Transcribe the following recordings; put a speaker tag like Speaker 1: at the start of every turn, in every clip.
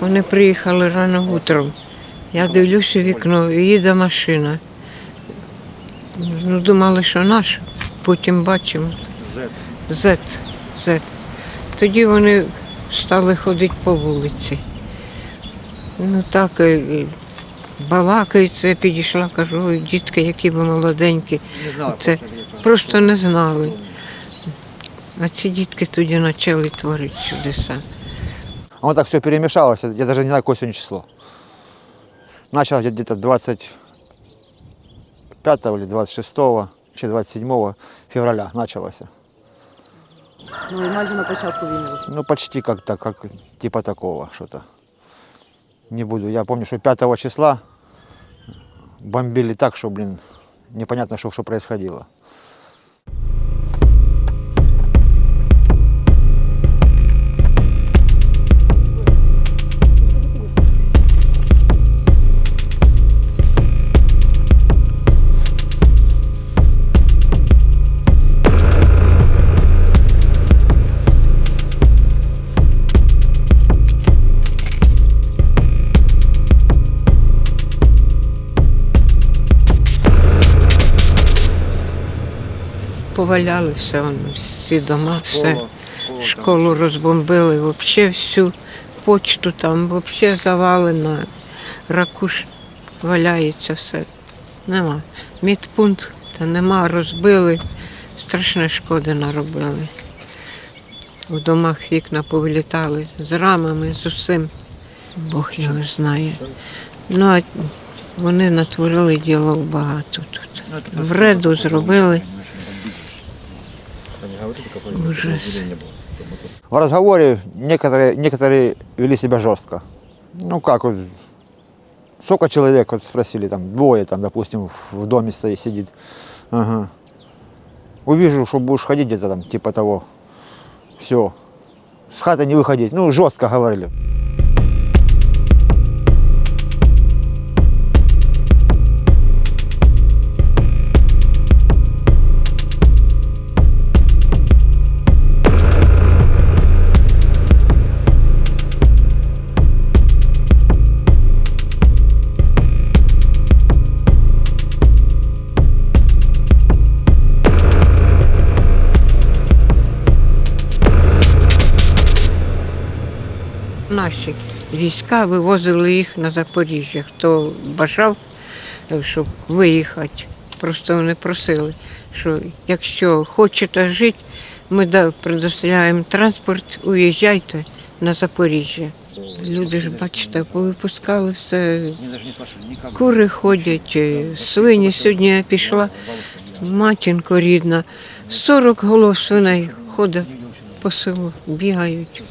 Speaker 1: Вони приїхали рано утром. Я дивлюся вікно, і їде машина. Ну, думали, що наша. Потім бачимо. Зет. Зет. Тоді вони стали ходити по вулиці. Ну так, балакаються, я підійшла, кажу, ой, дітки, які ви молоденькі. Це просто не знали. А ці дітки тоді почали творити чудеса.
Speaker 2: Оно так все перемешалось, я даже не знаю, какое сегодня число. Начал где-то 25 или 26, чи 27 февраля началось.
Speaker 3: Ну і майже на початку війни.
Speaker 2: Ну, почти как-то, как типа такого что-то. Не буду. Я помню, что 5 числа бомбили так, что, блин, непонятно, что, что происходило.
Speaker 1: Поваляли все, всі дома, все. Школу розбомбили, взагалі всю почту там взагалі завалено, ракуш валяється все. Нема. Медпункт та нема, розбили, страшне шкоди наробили. У домах вікна повилітали з рамами, з усім. Бог його знає. Ну, а вони натворили діло багато тут. Вреду зробили. Ужас.
Speaker 2: В разговоре некоторые, некоторые вели себя жестко. Ну как, вот, сколько человек, вот спросили, там, двое, там, допустим, в- в доме стоит, сидит. Ага. Увижу, что будешь ходить где-то там, типа того, все, с хаты не выходить. Ну, жестко говорили.
Speaker 1: Наші війська вивозили їх на Запоріжжя. Хто бажав, е, щоб виїхати, просто вони просили, що якщо хочете жити, ми предоставляємо транспорт, уїжджайте на Запоріжжя. Люди ж, бачите, повипускали все. Кури ходять, е, свині. Сьогодні я пішла, матінко рідна, 40 голов свиней ходить по селу, бігають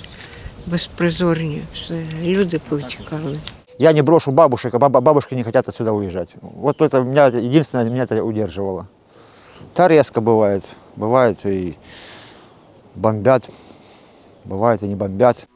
Speaker 1: безпризорні. Все. Люди повтікали.
Speaker 2: Я не брошу бабушек, а бабушки не хотят отсюда уезжать. Вот это меня единственное меня это удерживало. Та резко бывает. Бывает и бомбят, бывает и не бомбят.